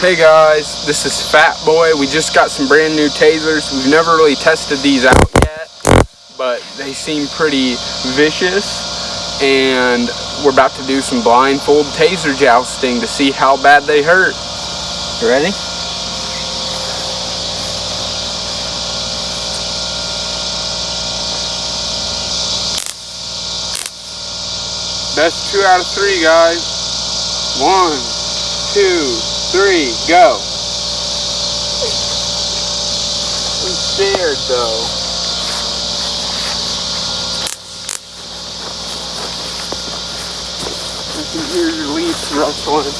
Hey guys, this is Fat Boy. We just got some brand new tasers. We've never really tested these out yet, but they seem pretty vicious. And we're about to do some blindfold taser jousting to see how bad they hurt. You ready? That's two out of three, guys. One, two, three, go. I'm scared though. I can hear your leaves rustling.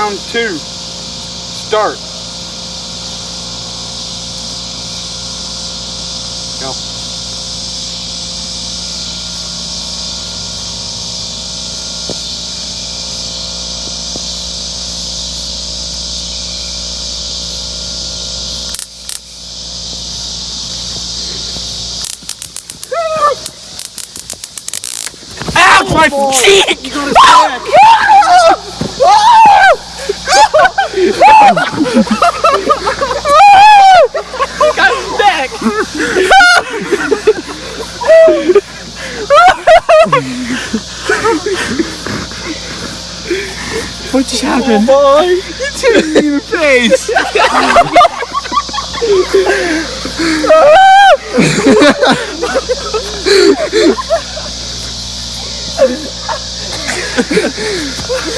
Round two. Start. Go. Ouch, my cheek! What just happened? Oh, boy, It's hitting me in the face.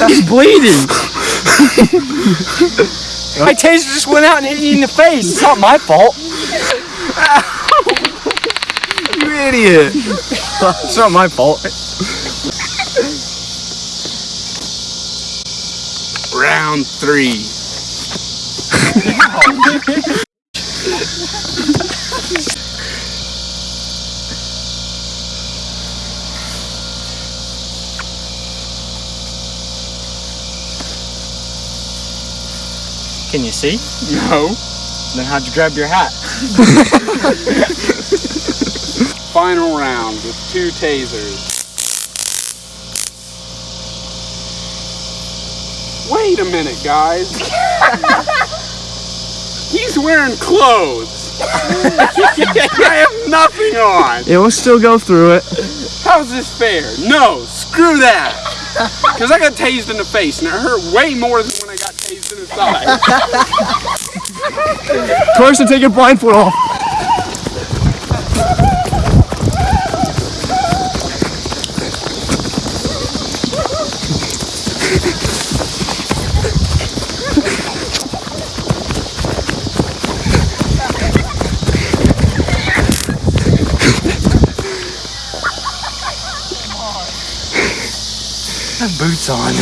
He's bleeding. My taser just went out and hit you in the face. It's not my fault. You idiot. It's not my fault. Round three. Can you see? No. Then how'd you grab your hat? Final round with two tasers. Wait a minute, guys. He's wearing clothes. I have nothing on. It will still go through it. How's this fair? No, screw that. Because I got tased in the face and it hurt way more than when I got tased in the side. Carson, take your blindfold off. Have boots on.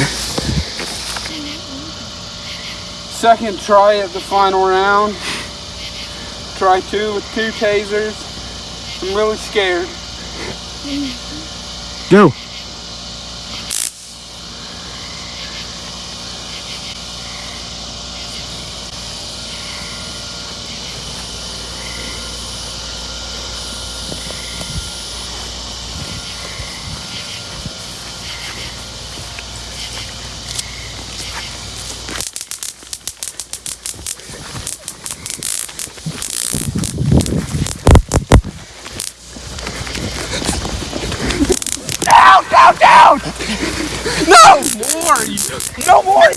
Second try at the final round. Try two with two tasers. I'm really scared. Go. Down, down! No more! No more!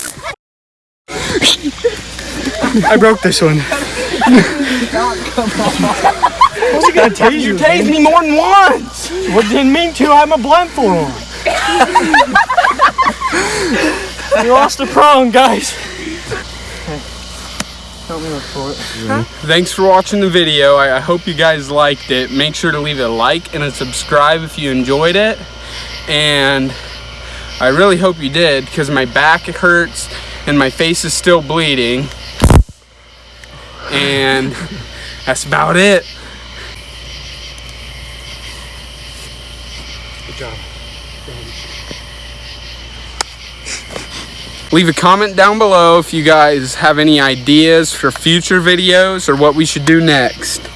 I broke this one. What's he gonna tase You you? tased me more than once! What didn't mean to. I have my blindfold on. we lost a prong, guys. Help me look for it. Thanks for watching the video. I, I hope you guys liked it. Make sure to leave a like and a subscribe if you enjoyed it. And I really hope you did because my back hurts and my face is still bleeding. And that's about it. Good job. Leave a comment down below if you guys have any ideas for future videos or what we should do next.